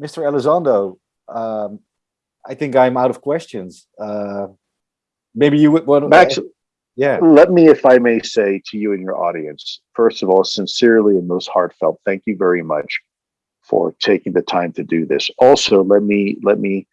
Mr. Elizondo, um, I think I'm out of questions. Uh, maybe you would want Max, yeah. let me, if I may say to you and your audience, first of all, sincerely and most heartfelt, thank you very much for taking the time to do this. Also, let me let me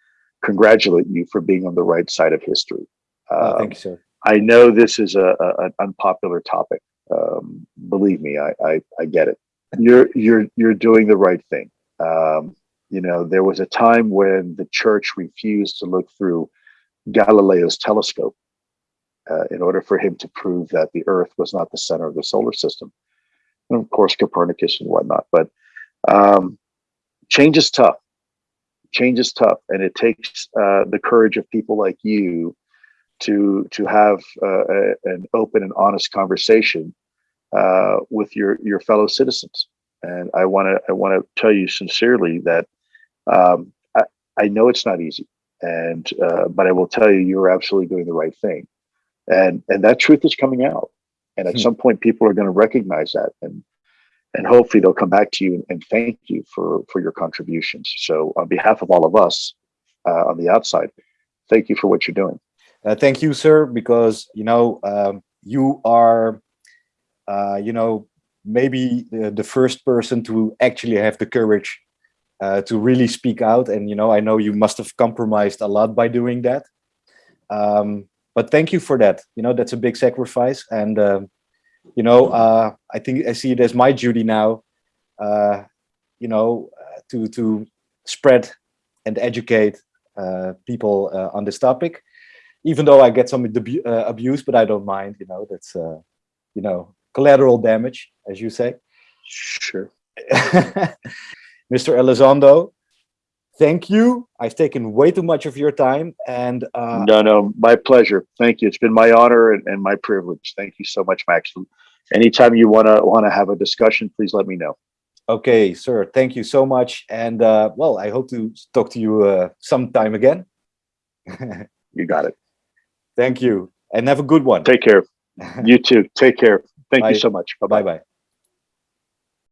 congratulate you for being on the right side of history. Oh, Um, thank you, sir. I know this is a, a an unpopular topic. Um, believe me, I, I I get it. You're you're you're doing the right thing. Um, you know, there was a time when the church refused to look through Galileo's telescope uh, in order for him to prove that the Earth was not the center of the solar system, and of course Copernicus and whatnot. But um, change is tough. Change is tough, and it takes uh, the courage of people like you to to have uh, a, an open and honest conversation uh, with your your fellow citizens. And I want to I want to tell you sincerely that um, I, I know it's not easy, and uh, but I will tell you you're absolutely doing the right thing, and and that truth is coming out. And at Hmm. some point, people are going to recognize that, and and hopefully they'll come back to you and, and thank you for for your contributions. So on behalf of all of us uh, on the outside, thank you for what you're doing. Uh, thank you, sir, because, you know, um, you are, uh, you know, maybe the, the first person to actually have the courage uh, to really speak out. And, you know, I know you must have compromised a lot by doing that. Um, but thank you for that. You know, that's a big sacrifice. And, um, you know, uh, I think I see it as my duty now, uh, you know, uh, to, to spread and educate uh, people uh, on this topic even though I get some uh, abuse, but I don't mind, you know, that's, uh, you know, collateral damage, as you say. Sure. Mr. Elizondo, thank you. I've taken way too much of your time and uh, no, no, my pleasure. Thank you. It's been my honor and, and my privilege. Thank you so much, Max. Anytime you wanna wanna have a discussion, please let me know. okay, sir, thank you so much. And uh, well, I hope to talk to you uh, sometime again. You got it. thank you and have a good one. Take care. You too. Take care. Thank Bye. you so much. Bye bye. Bye-bye.